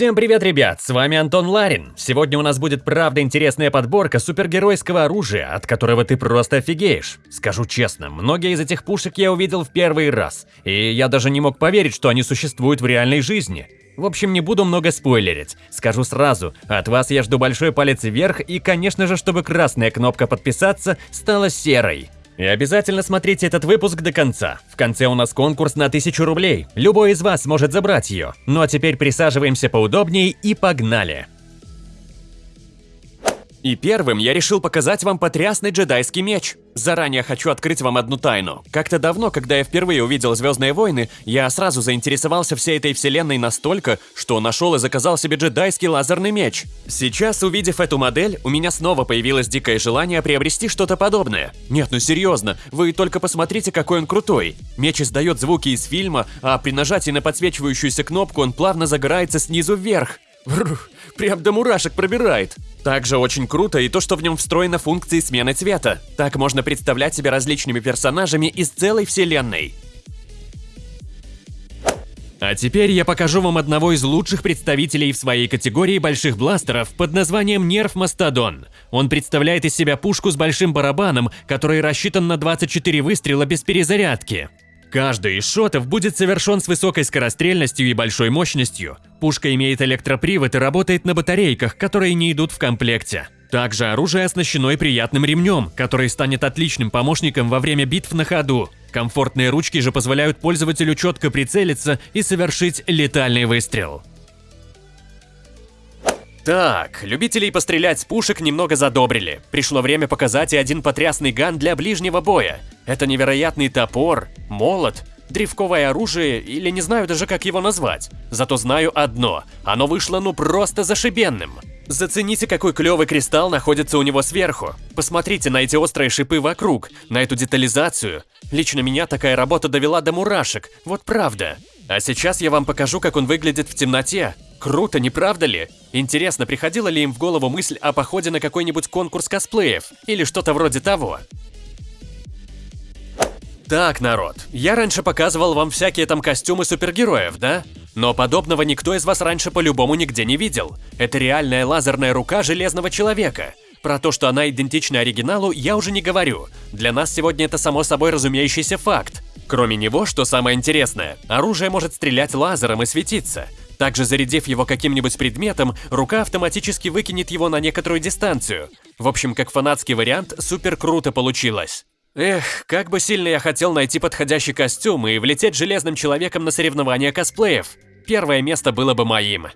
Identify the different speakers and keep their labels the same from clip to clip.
Speaker 1: Всем привет, ребят! С вами Антон Ларин. Сегодня у нас будет правда интересная подборка супергеройского оружия, от которого ты просто офигеешь. Скажу честно, многие из этих пушек я увидел в первый раз, и я даже не мог поверить, что они существуют в реальной жизни. В общем, не буду много спойлерить. Скажу сразу, от вас я жду большой палец вверх и, конечно же, чтобы красная кнопка подписаться стала серой. И обязательно смотрите этот выпуск до конца. В конце у нас конкурс на 1000 рублей. Любой из вас может забрать ее. Ну а теперь присаживаемся поудобнее и погнали. И первым я решил показать вам потрясный джедайский меч. Заранее хочу открыть вам одну тайну. Как-то давно, когда я впервые увидел «Звездные войны», я сразу заинтересовался всей этой вселенной настолько, что нашел и заказал себе джедайский лазерный меч. Сейчас, увидев эту модель, у меня снова появилось дикое желание приобрести что-то подобное. Нет, ну серьезно, вы только посмотрите, какой он крутой. Меч издает звуки из фильма, а при нажатии на подсвечивающуюся кнопку он плавно загорается снизу вверх. Бррр, прям до мурашек пробирает. Также очень круто и то, что в нем встроена функция смены цвета. Так можно представлять себя различными персонажами из целой вселенной. А теперь я покажу вам одного из лучших представителей в своей категории больших бластеров под названием Нерв Мастодон. Он представляет из себя пушку с большим барабаном, который рассчитан на 24 выстрела без перезарядки. Каждый из шотов будет совершен с высокой скорострельностью и большой мощностью. Пушка имеет электропривод и работает на батарейках, которые не идут в комплекте. Также оружие оснащено и приятным ремнем, который станет отличным помощником во время битв на ходу. Комфортные ручки же позволяют пользователю четко прицелиться и совершить летальный выстрел. Так, любителей пострелять с пушек немного задобрили. Пришло время показать и один потрясный ган для ближнего боя. Это невероятный топор, молот, древковое оружие или не знаю даже как его назвать. Зато знаю одно, оно вышло ну просто зашибенным. Зацените, какой клевый кристалл находится у него сверху. Посмотрите на эти острые шипы вокруг, на эту детализацию. Лично меня такая работа довела до мурашек, вот правда. А сейчас я вам покажу, как он выглядит в темноте. Круто, не правда ли? Интересно, приходила ли им в голову мысль о походе на какой-нибудь конкурс косплеев или что-то вроде того? Так, народ, я раньше показывал вам всякие там костюмы супергероев, да? Но подобного никто из вас раньше по-любому нигде не видел. Это реальная лазерная рука Железного Человека. Про то, что она идентична оригиналу, я уже не говорю. Для нас сегодня это само собой разумеющийся факт. Кроме него, что самое интересное, оружие может стрелять лазером и светиться. Также зарядив его каким-нибудь предметом, рука автоматически выкинет его на некоторую дистанцию. В общем, как фанатский вариант, супер круто получилось. Эх, как бы сильно я хотел найти подходящий костюм и влететь железным человеком на соревнования косплеев. Первое место было бы моим.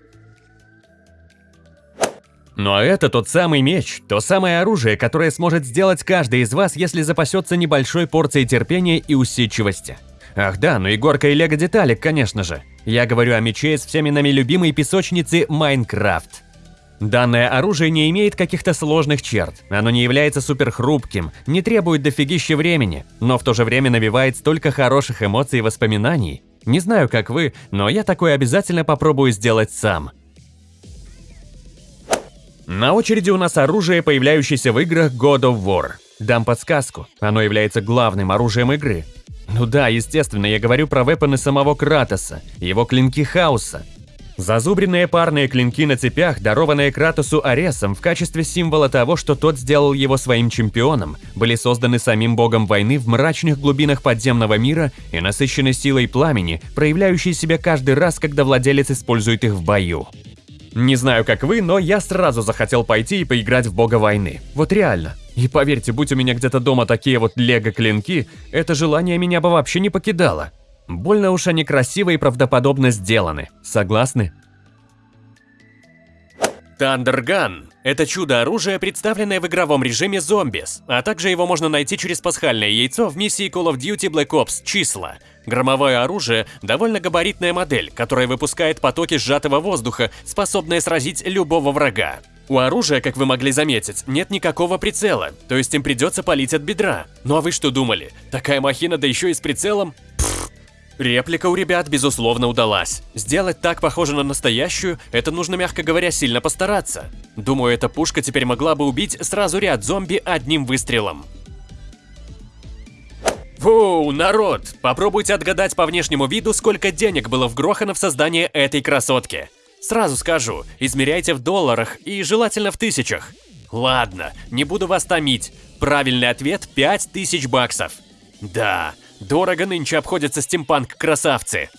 Speaker 1: Ну а это тот самый меч, то самое оружие, которое сможет сделать каждый из вас, если запасется небольшой порцией терпения и усидчивости. Ах да, ну и горка и лего деталек, конечно же. Я говорю о мече из всеми нами любимой песочницы Майнкрафт. Данное оружие не имеет каких-то сложных черт, оно не является суперхрупким, не требует дофигища времени, но в то же время навевает столько хороших эмоций и воспоминаний. Не знаю, как вы, но я такое обязательно попробую сделать сам. На очереди у нас оружие, появляющееся в играх God of War. Дам подсказку, оно является главным оружием игры. Ну да, естественно, я говорю про вепоны самого Кратоса, его клинки хаоса. Зазубренные парные клинки на цепях, дарованные Кратосу Аресом в качестве символа того, что тот сделал его своим чемпионом, были созданы самим богом войны в мрачных глубинах подземного мира и насыщены силой пламени, проявляющей себя каждый раз, когда владелец использует их в бою. Не знаю, как вы, но я сразу захотел пойти и поиграть в бога войны. Вот реально. И поверьте, будь у меня где-то дома такие вот лего-клинки, это желание меня бы вообще не покидало. Больно уж они красиво и правдоподобно сделаны. Согласны? Тандерган – это чудо-оружие, представленное в игровом режиме Zombies, а также его можно найти через пасхальное яйцо в миссии Call of Duty Black Ops «Числа». Громовое оружие – довольно габаритная модель, которая выпускает потоки сжатого воздуха, способные сразить любого врага. У оружия, как вы могли заметить, нет никакого прицела, то есть им придется палить от бедра. Ну а вы что думали? Такая махина, да еще и с прицелом? Реплика у ребят, безусловно, удалась. Сделать так похоже на настоящую, это нужно, мягко говоря, сильно постараться. Думаю, эта пушка теперь могла бы убить сразу ряд зомби одним выстрелом. Фу, народ! Попробуйте отгадать по внешнему виду, сколько денег было вгрохано в создание этой красотки.
Speaker 2: Сразу скажу, измеряйте в долларах и желательно в тысячах. Ладно, не буду вас томить. Правильный ответ 5000 баксов. Да, дорого нынче обходятся стимпанк-красавцы.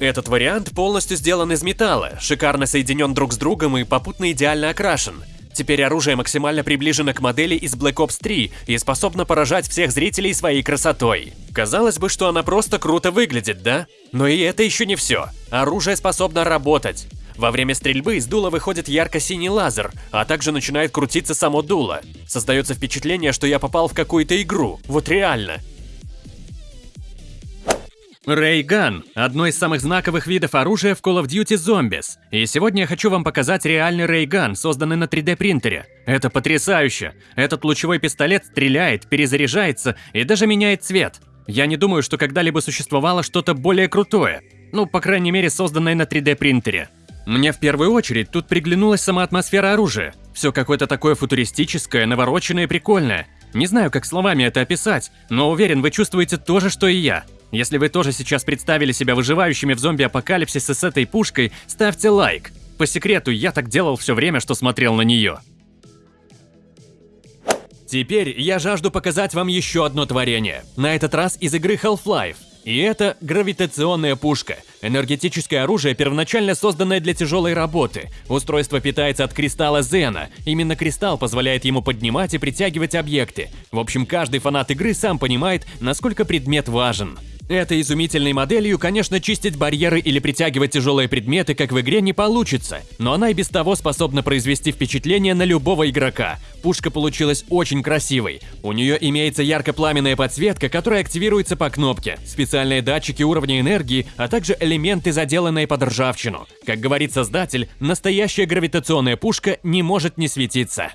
Speaker 2: Этот вариант полностью сделан из металла, шикарно соединен друг с другом и попутно идеально окрашен. Теперь оружие максимально приближено к модели из Black Ops 3 и способно поражать всех зрителей своей красотой. Казалось бы, что она просто круто выглядит, да? Но и это еще не все. Оружие способно работать. Во время стрельбы из дула выходит ярко-синий лазер, а также начинает крутиться само дуло. Создается впечатление, что я попал в какую-то игру. Вот реально.
Speaker 1: Рейган – одно из самых знаковых видов оружия в Call of Duty Zombies. И сегодня я хочу вам показать реальный рейган, созданный на 3D принтере. Это потрясающе! Этот лучевой пистолет стреляет, перезаряжается и даже меняет цвет. Я не думаю, что когда-либо существовало что-то более крутое. Ну, по крайней мере, созданное на 3D принтере. Мне в первую очередь тут приглянулась сама атмосфера оружия. Все какое-то такое футуристическое, навороченное и прикольное. Не знаю, как словами это описать, но уверен, вы чувствуете то же, что и я. Если вы тоже сейчас представили себя выживающими в зомби-апокалипсисе с этой пушкой, ставьте лайк. По секрету, я так делал все время, что смотрел на нее. Теперь я жажду показать вам еще одно творение. На этот раз из игры Half-Life. И это гравитационная пушка. Энергетическое оружие, первоначально созданное для тяжелой работы. Устройство питается от кристалла Зена. Именно кристалл позволяет ему поднимать и притягивать объекты. В общем, каждый фанат игры сам понимает, насколько предмет важен. Этой изумительной моделью, конечно, чистить барьеры или притягивать тяжелые предметы, как в игре, не получится, но она и без того способна произвести впечатление на любого игрока. Пушка получилась очень красивой. У нее имеется ярко-пламенная подсветка, которая активируется по кнопке, специальные датчики уровня энергии, а также элементы, заделанные под ржавчину. Как говорит создатель, настоящая гравитационная пушка не может не светиться.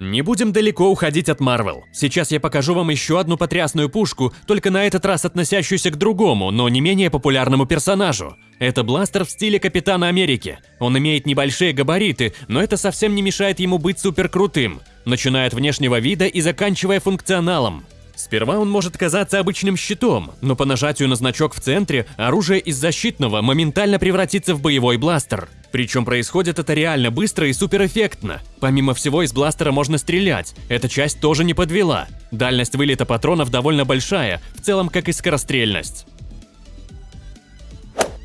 Speaker 1: Не будем далеко уходить от Marvel. Сейчас я покажу вам еще одну потрясную пушку, только на этот раз относящуюся к другому, но не менее популярному персонажу. Это бластер в стиле Капитана Америки. Он имеет небольшие габариты, но это совсем не мешает ему быть суперкрутым, начиная от внешнего вида и заканчивая функционалом. Сперва он может казаться обычным щитом, но по нажатию на значок в центре оружие из защитного моментально превратится в боевой бластер. Причем происходит это реально быстро и суперэффектно. Помимо всего из бластера можно стрелять, эта часть тоже не подвела. Дальность вылета патронов довольно большая, в целом как и скорострельность.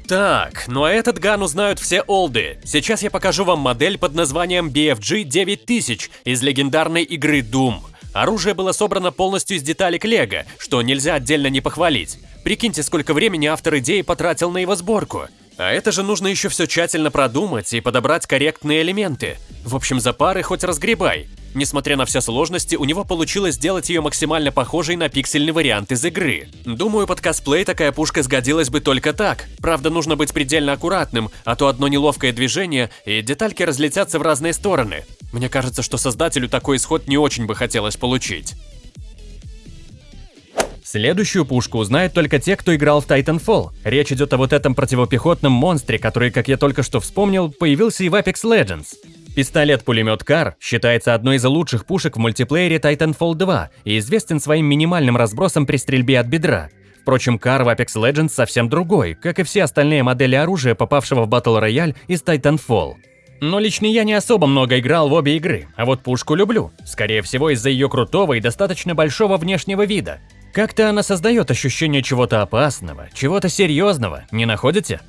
Speaker 2: Так, ну а этот ган узнают все олды. Сейчас я покажу вам модель под названием BFG 9000 из легендарной игры Doom. Оружие было собрано полностью из деталек Лего, что нельзя отдельно не похвалить. Прикиньте, сколько времени автор идеи потратил на его сборку. А это же нужно еще все тщательно продумать и подобрать корректные элементы. В общем, за пары хоть разгребай. Несмотря на все сложности, у него получилось сделать ее максимально похожей на пиксельный вариант из игры. Думаю, под косплей такая пушка сгодилась бы только так. Правда, нужно быть предельно аккуратным, а то одно неловкое движение, и детальки разлетятся в разные стороны. Мне кажется, что создателю такой исход не очень бы хотелось получить.
Speaker 1: Следующую пушку узнают только те, кто играл в Titanfall. Речь идет о вот этом противопехотном монстре, который, как я только что вспомнил, появился и в Apex Legends. Пистолет-пулемет Кар считается одной из лучших пушек в мультиплеере Titanfall 2 и известен своим минимальным разбросом при стрельбе от бедра. Впрочем, Кар в Apex Legends совсем другой, как и все остальные модели оружия, попавшего в Battle Royale из Titanfall. Но лично я не особо много играл в обе игры, а вот пушку люблю. Скорее всего из-за ее крутого и достаточно большого внешнего вида. Как-то она создает ощущение чего-то опасного, чего-то серьезного, не находите?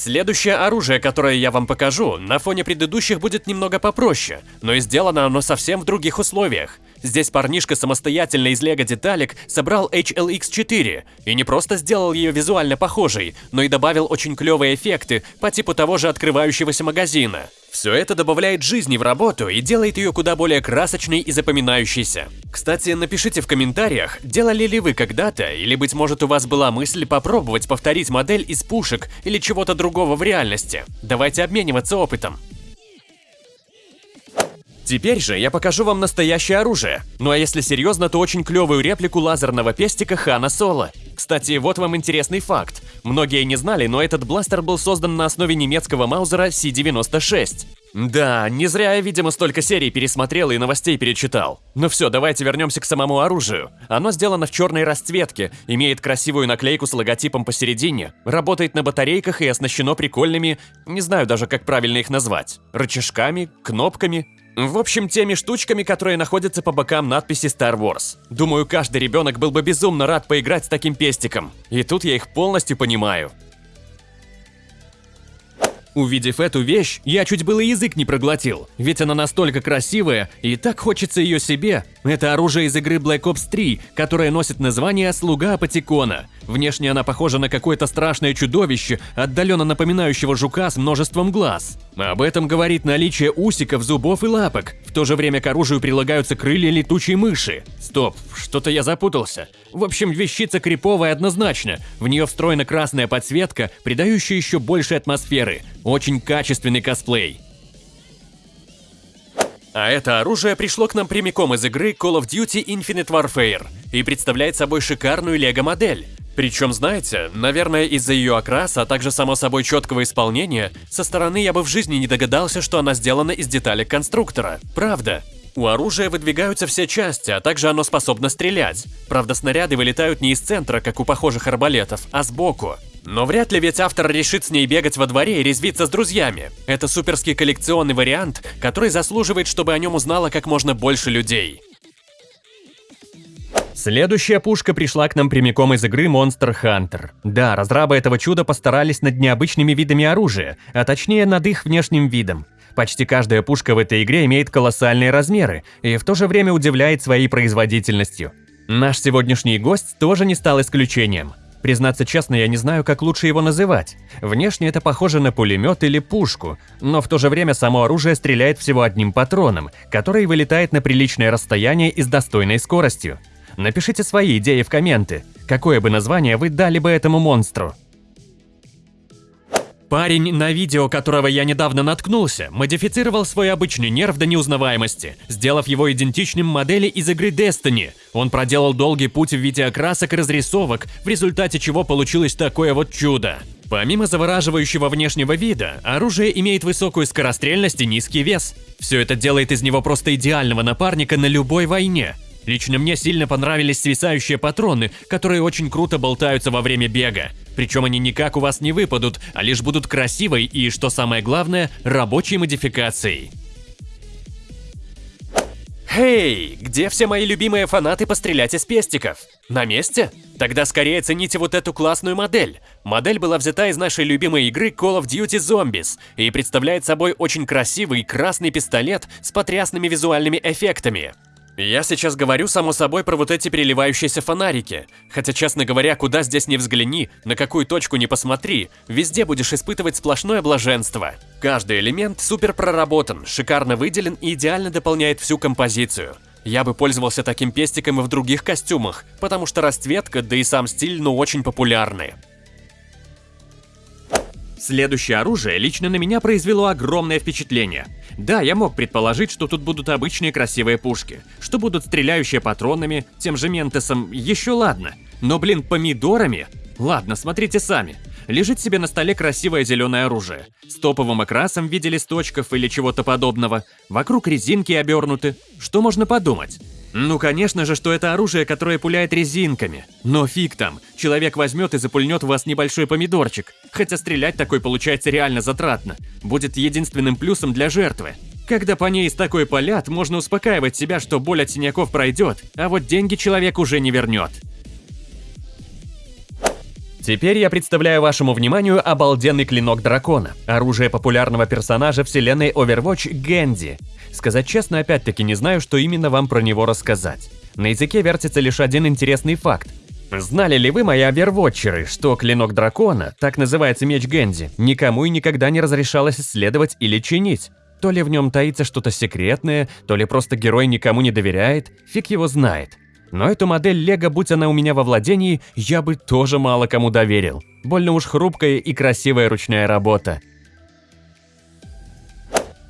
Speaker 2: Следующее оружие, которое я вам покажу, на фоне предыдущих будет немного попроще, но и сделано оно совсем в других условиях. Здесь парнишка самостоятельно из лего деталек собрал HLX4 и не просто сделал ее визуально похожей, но и добавил очень клевые эффекты по типу того же открывающегося магазина. Все это добавляет жизни в работу и делает ее куда более красочной и запоминающейся. Кстати, напишите в комментариях, делали ли вы когда-то, или быть может у вас была мысль попробовать повторить модель из пушек или чего-то другого в реальности. Давайте обмениваться опытом. Теперь же я покажу вам настоящее оружие. Ну а если серьезно, то очень клевую реплику лазерного пестика Хана Соло. Кстати, вот вам интересный факт. Многие не знали, но этот бластер был создан на основе немецкого маузера C96.
Speaker 1: Да, не зря я, видимо, столько серий пересмотрел и новостей перечитал. Ну все, давайте вернемся к самому оружию. Оно сделано в черной расцветке, имеет красивую наклейку с логотипом посередине, работает на батарейках и оснащено прикольными, не знаю даже как правильно их назвать, рычажками, кнопками. В общем, теми штучками, которые находятся по бокам надписи Star Wars. Думаю, каждый ребенок был бы безумно рад поиграть с таким пестиком. И тут я их полностью понимаю. Увидев эту вещь, я чуть было язык не проглотил, ведь она настолько красивая, и так хочется ее себе. Это оружие из игры Black Ops 3, которое носит название «Слуга Апатикона». Внешне она похожа на какое-то страшное чудовище, отдаленно напоминающего жука с множеством глаз. Об этом говорит наличие усиков, зубов и лапок. В то же время к оружию прилагаются крылья летучей мыши. Стоп, что-то я запутался. В общем, вещица криповая однозначно. В нее встроена красная подсветка, придающая еще больше атмосферы. Очень качественный косплей.
Speaker 2: А это оружие пришло к нам прямиком из игры Call of Duty Infinite Warfare и представляет собой шикарную лего-модель. Причем, знаете, наверное, из-за ее окраса, а также само собой четкого исполнения, со стороны я бы в жизни не догадался, что она сделана из деталек конструктора. Правда. У оружия выдвигаются все части, а также оно способно стрелять. Правда, снаряды вылетают не из центра, как у похожих арбалетов, а сбоку. Но вряд ли ведь автор решит с ней бегать во дворе и резвиться с друзьями. Это суперский коллекционный вариант, который заслуживает, чтобы о нем узнало как можно больше людей.
Speaker 1: Следующая пушка пришла к нам прямиком из игры Monster Hunter. Да, разрабы этого чуда постарались над необычными видами оружия, а точнее над их внешним видом. Почти каждая пушка в этой игре имеет колоссальные размеры и в то же время удивляет своей производительностью. Наш сегодняшний гость тоже не стал исключением. Признаться честно, я не знаю, как лучше его называть. Внешне это похоже на пулемет или пушку, но в то же время само оружие стреляет всего одним патроном, который вылетает на приличное расстояние и с достойной скоростью. Напишите свои идеи в комменты. Какое бы название вы дали бы этому монстру? Парень, на видео которого я недавно наткнулся, модифицировал свой обычный нерв до неузнаваемости, сделав его идентичным модели из игры Destiny. Он проделал долгий путь в виде окрасок и разрисовок, в результате чего получилось такое вот чудо. Помимо завораживающего внешнего вида, оружие имеет высокую скорострельность и низкий вес. Все это делает из него просто идеального напарника на любой войне. Лично мне сильно понравились свисающие патроны, которые очень круто болтаются во время бега. Причем они никак у вас не выпадут, а лишь будут красивой и, что самое главное, рабочей модификацией.
Speaker 2: Эй, где все мои любимые фанаты пострелять из пестиков? На месте? Тогда скорее цените вот эту классную модель. Модель была взята из нашей любимой игры Call of Duty Zombies и представляет собой очень красивый красный пистолет с потрясными визуальными эффектами. Я сейчас говорю, само собой, про вот эти переливающиеся фонарики. Хотя, честно говоря, куда здесь не взгляни, на какую точку не посмотри, везде будешь испытывать сплошное блаженство. Каждый элемент супер проработан, шикарно выделен и идеально дополняет всю композицию. Я бы пользовался таким пестиком и в других костюмах, потому что расцветка, да и сам стиль, ну очень популярны.
Speaker 1: Следующее оружие лично на меня произвело огромное впечатление. Да, я мог предположить, что тут будут обычные красивые пушки, что будут стреляющие патронами, тем же ментесом, еще ладно. Но, блин, помидорами? Ладно, смотрите сами. Лежит себе на столе красивое зеленое оружие. С топовым окрасом в виде листочков или чего-то подобного. Вокруг резинки обернуты. Что можно подумать? Ну, конечно же, что это оружие, которое пуляет резинками. Но фиг там, человек возьмет и запульнет в вас небольшой помидорчик. Хотя стрелять такой получается реально затратно. Будет единственным плюсом для жертвы. Когда по ней из такой полят, можно успокаивать себя, что боль от синяков пройдет, а вот деньги человек уже не вернет. Теперь я представляю вашему вниманию обалденный клинок дракона, оружие популярного персонажа вселенной Overwatch Гэнди. Сказать честно, опять-таки не знаю, что именно вам про него рассказать. На языке вертится лишь один интересный факт. Знали ли вы, мои овервотчеры, что клинок дракона, так называется меч Гэнди, никому и никогда не разрешалось исследовать или чинить? То ли в нем таится что-то секретное, то ли просто герой никому не доверяет, фиг его знает. Но эту модель Лего, будь она у меня во владении, я бы тоже мало кому доверил. Больно уж хрупкая и красивая ручная работа.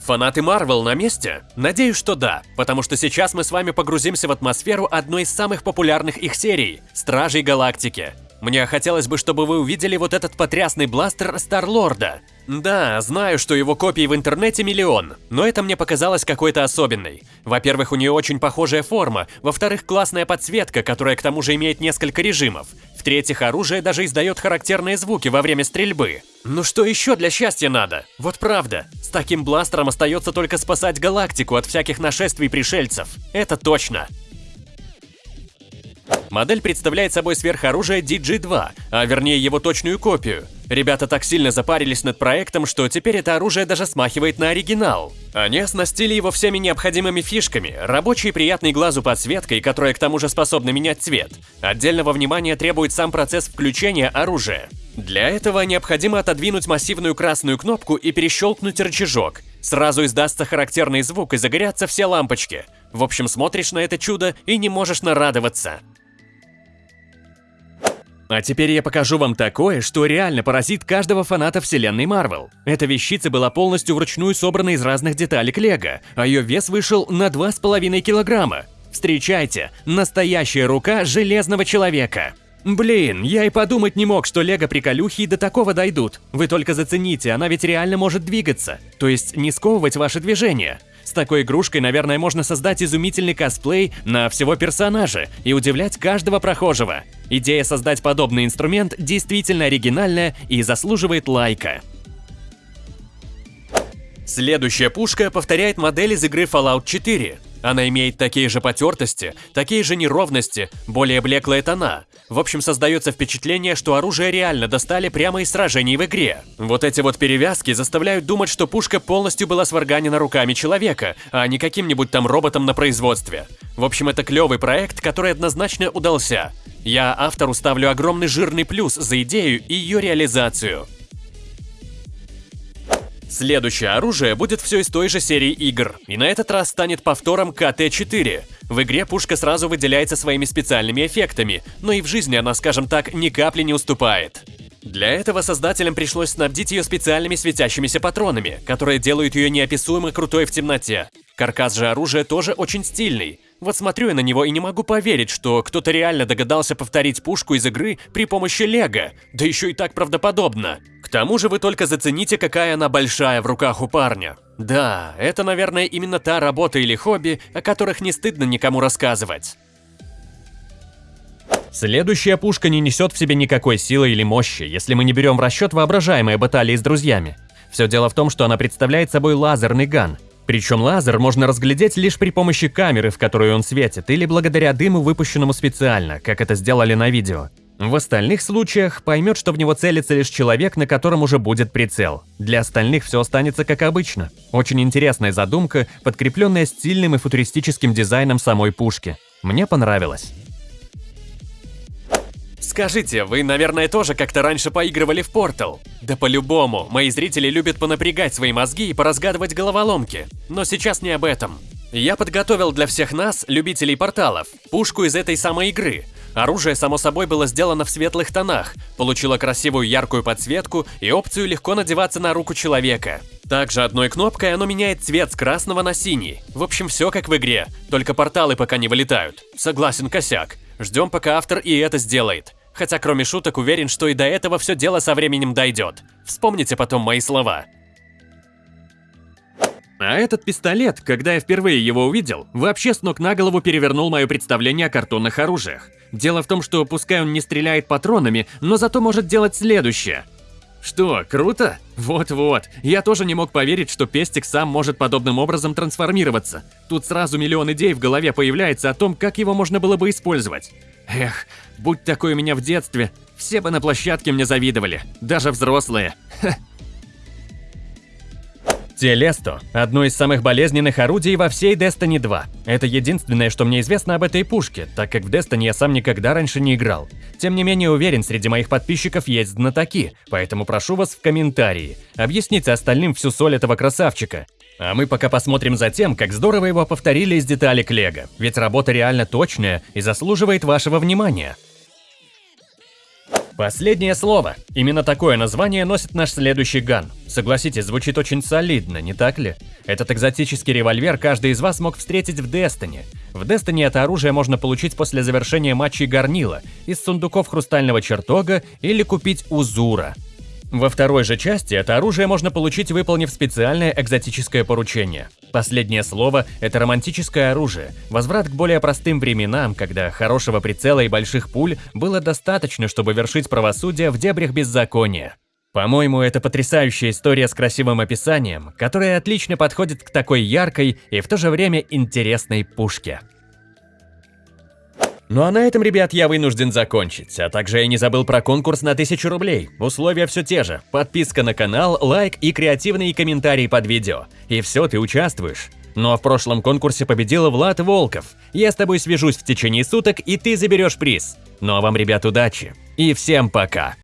Speaker 2: Фанаты Марвел на месте? Надеюсь, что да, потому что сейчас мы с вами погрузимся в атмосферу одной из самых популярных их серий – Стражей Галактики. Мне хотелось бы, чтобы вы увидели вот этот потрясный бластер Старлорда. Да, знаю, что его копий в интернете миллион, но это мне показалось какой-то особенной. Во-первых, у нее очень похожая форма, во-вторых, классная подсветка, которая к тому же имеет несколько режимов. В-третьих, оружие даже издает характерные звуки во время стрельбы. Ну что еще для счастья надо? Вот правда, с таким бластером остается только спасать галактику от всяких нашествий пришельцев. Это точно. Модель представляет собой сверхоружие DG-2, а вернее его точную копию. Ребята так сильно запарились над проектом, что теперь это оружие даже смахивает на оригинал. Они оснастили его всеми необходимыми фишками, рабочей приятной глазу подсветкой, которая к тому же способна менять цвет. Отдельного внимания требует сам процесс включения оружия. Для этого необходимо отодвинуть массивную красную кнопку и перещелкнуть рычажок. Сразу издастся характерный звук и загорятся все лампочки. В общем, смотришь на это чудо и не можешь нарадоваться. А теперь я покажу вам такое, что реально поразит каждого фаната вселенной Марвел. Эта вещица была полностью вручную собрана из разных деталек Лего, а ее вес вышел на 2,5 килограмма. Встречайте, настоящая рука Железного Человека. Блин, я и подумать не мог, что лего приколюхи до такого дойдут. Вы только зацените, она ведь реально может двигаться. То есть не сковывать ваши движения. С такой игрушкой, наверное, можно создать изумительный косплей на всего персонажа и удивлять каждого прохожего. Идея создать подобный инструмент действительно оригинальная и заслуживает лайка. Следующая пушка повторяет модель из игры Fallout 4. Она имеет такие же потертости, такие же неровности, более блеклые тона. В общем, создается впечатление, что оружие реально достали прямо из сражений в игре. Вот эти вот перевязки заставляют думать, что пушка полностью была сварганена руками человека, а не каким-нибудь там роботом на производстве. В общем, это клевый проект, который однозначно удался. Я автору ставлю огромный жирный плюс за идею и ее реализацию. Следующее оружие будет все из той же серии игр, и на этот раз станет повтором КТ-4. В игре пушка сразу выделяется своими специальными эффектами, но и в жизни она, скажем так, ни капли не уступает. Для этого создателям пришлось снабдить ее специальными светящимися патронами, которые делают ее неописуемо крутой в темноте. Каркас же оружия тоже очень стильный. Вот смотрю я на него и не могу поверить, что кто-то реально догадался повторить пушку из игры при помощи лего, да еще и так правдоподобно. К тому же вы только зацените, какая она большая в руках у парня. Да, это, наверное, именно та работа или хобби, о которых не стыдно никому рассказывать.
Speaker 1: Следующая пушка не несет в себе никакой силы или мощи, если мы не берем в расчет воображаемые баталии с друзьями. Все дело в том, что она представляет собой лазерный ган. Причем лазер можно разглядеть лишь при помощи камеры, в которую он светит, или благодаря дыму, выпущенному специально, как это сделали на видео. В остальных случаях поймет, что в него целится лишь человек, на котором уже будет прицел. Для остальных все останется как обычно. Очень интересная задумка, подкрепленная стильным и футуристическим дизайном самой пушки. Мне понравилось.
Speaker 2: Скажите, вы, наверное, тоже как-то раньше поигрывали в Portal? Да по-любому, мои зрители любят понапрягать свои мозги и поразгадывать головоломки. Но сейчас не об этом. Я подготовил для всех нас, любителей порталов, пушку из этой самой игры. Оружие, само собой, было сделано в светлых тонах, получило красивую яркую подсветку и опцию легко надеваться на руку человека. Также одной кнопкой оно меняет цвет с красного на синий. В общем, все как в игре, только порталы пока не вылетают. Согласен, косяк. Ждем, пока автор и это сделает. Хотя, кроме шуток, уверен, что и до этого все дело со временем дойдет. Вспомните потом мои слова.
Speaker 1: А этот пистолет, когда я впервые его увидел, вообще с ног на голову перевернул мое представление о картонных оружиях. Дело в том, что пускай он не стреляет патронами, но зато может делать следующее. Что, круто? Вот-вот. Я тоже не мог поверить, что пестик сам может подобным образом трансформироваться. Тут сразу миллион идей в голове появляется о том, как его можно было бы использовать. Эх, будь такой у меня в детстве, все бы на площадке мне завидовали, даже взрослые. Телесто – одно из самых болезненных орудий во всей Destiny 2. Это единственное, что мне известно об этой пушке, так как в Destiny я сам никогда раньше не играл. Тем не менее уверен, среди моих подписчиков есть знатоки, поэтому прошу вас в комментарии. Объясните остальным всю соль этого красавчика. А мы пока посмотрим за тем, как здорово его повторили из деталек Лего, ведь работа реально точная и заслуживает вашего внимания. Последнее слово. Именно такое название носит наш следующий ган. Согласитесь, звучит очень солидно, не так ли? Этот экзотический револьвер каждый из вас мог встретить в Destiny. В Destiny это оружие можно получить после завершения матчей горнила, из сундуков хрустального чертога или купить у Зура. Во второй же части это оружие можно получить, выполнив специальное экзотическое поручение. Последнее слово – это романтическое оружие, возврат к более простым временам, когда хорошего прицела и больших пуль было достаточно, чтобы вершить правосудие в дебрях беззакония. По-моему, это потрясающая история с красивым описанием, которая отлично подходит к такой яркой и в то же время интересной пушке. Ну а на этом, ребят, я вынужден закончить. А также я не забыл про конкурс на 1000 рублей. Условия все те же. Подписка на канал, лайк и креативные комментарии под видео. И все, ты участвуешь. Ну а в прошлом конкурсе победил Влад Волков. Я с тобой свяжусь в течение суток, и ты заберешь приз. Ну а вам, ребят, удачи. И всем пока.